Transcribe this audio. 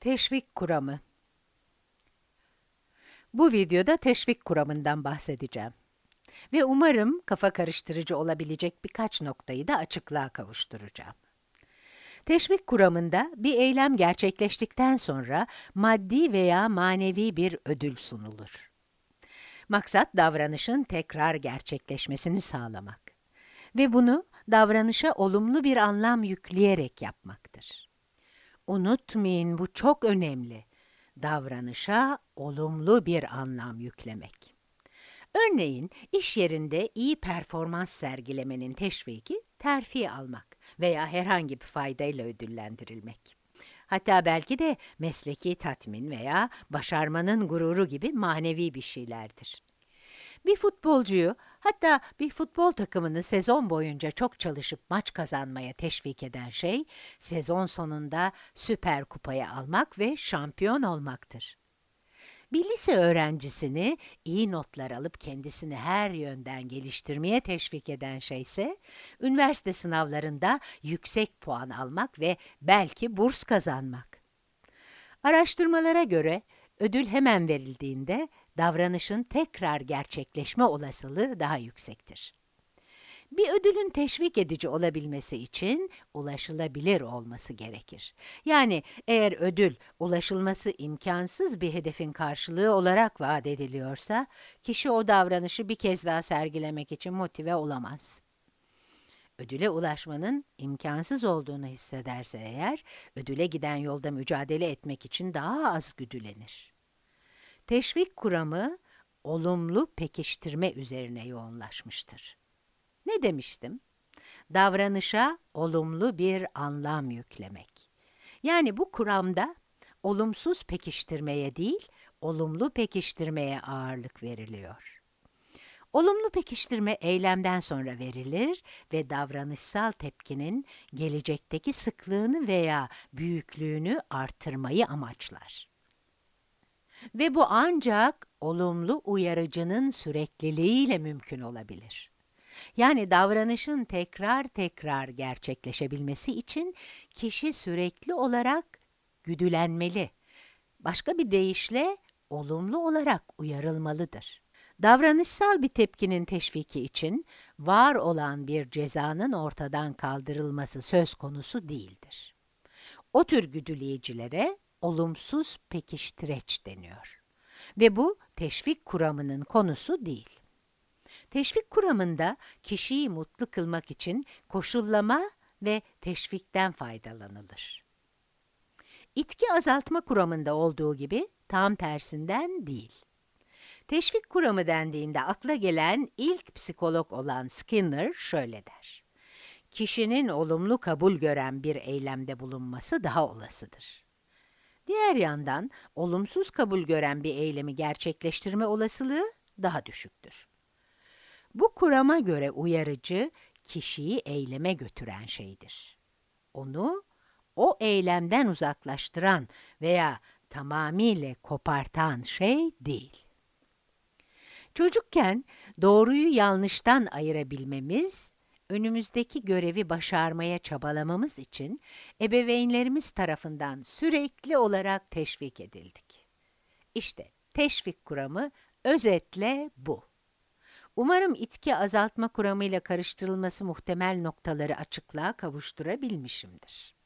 Teşvik kuramı Bu videoda teşvik kuramından bahsedeceğim. Ve umarım kafa karıştırıcı olabilecek birkaç noktayı da açıklığa kavuşturacağım. Teşvik kuramında bir eylem gerçekleştikten sonra maddi veya manevi bir ödül sunulur. Maksat davranışın tekrar gerçekleşmesini sağlamak ve bunu davranışa olumlu bir anlam yükleyerek yapmaktır. Unutmayın bu çok önemli. Davranışa olumlu bir anlam yüklemek. Örneğin iş yerinde iyi performans sergilemenin teşviki terfi almak veya herhangi bir faydayla ödüllendirilmek. Hatta belki de mesleki tatmin veya başarmanın gururu gibi manevi bir şeylerdir. Bir futbolcuyu, hatta bir futbol takımını sezon boyunca çok çalışıp maç kazanmaya teşvik eden şey, sezon sonunda süper kupayı almak ve şampiyon olmaktır. Bir lise öğrencisini iyi notlar alıp kendisini her yönden geliştirmeye teşvik eden şey ise, üniversite sınavlarında yüksek puan almak ve belki burs kazanmak. Araştırmalara göre, ödül hemen verildiğinde davranışın tekrar gerçekleşme olasılığı daha yüksektir. Bir ödülün teşvik edici olabilmesi için ulaşılabilir olması gerekir. Yani eğer ödül ulaşılması imkansız bir hedefin karşılığı olarak vaat ediliyorsa, kişi o davranışı bir kez daha sergilemek için motive olamaz. Ödüle ulaşmanın imkansız olduğunu hissederse eğer, ödüle giden yolda mücadele etmek için daha az güdülenir. Teşvik kuramı, olumlu pekiştirme üzerine yoğunlaşmıştır. Ne demiştim? Davranışa olumlu bir anlam yüklemek. Yani bu kuramda olumsuz pekiştirmeye değil, olumlu pekiştirmeye ağırlık veriliyor. Olumlu pekiştirme eylemden sonra verilir ve davranışsal tepkinin gelecekteki sıklığını veya büyüklüğünü artırmayı amaçlar. Ve bu ancak olumlu uyarıcının sürekliliğiyle mümkün olabilir. Yani davranışın tekrar tekrar gerçekleşebilmesi için kişi sürekli olarak güdülenmeli. Başka bir deyişle olumlu olarak uyarılmalıdır. Davranışsal bir tepkinin teşviki için var olan bir cezanın ortadan kaldırılması söz konusu değildir. O tür güdüleyicilere olumsuz pekiştireç deniyor. Ve bu teşvik kuramının konusu değil. Teşvik kuramında kişiyi mutlu kılmak için koşullama ve teşvikten faydalanılır. İtki azaltma kuramında olduğu gibi tam tersinden değil. Teşvik kuramı dendiğinde akla gelen ilk psikolog olan Skinner şöyle der. Kişinin olumlu kabul gören bir eylemde bulunması daha olasıdır. Diğer yandan olumsuz kabul gören bir eylemi gerçekleştirme olasılığı daha düşüktür. Bu kurama göre uyarıcı, kişiyi eyleme götüren şeydir. Onu, o eylemden uzaklaştıran veya tamamıyla kopartan şey değil. Çocukken doğruyu yanlıştan ayırabilmemiz, önümüzdeki görevi başarmaya çabalamamız için ebeveynlerimiz tarafından sürekli olarak teşvik edildik. İşte teşvik kuramı özetle bu. Umarım itki azaltma kuramıyla karıştırılması muhtemel noktaları açıklığa kavuşturabilmişimdir.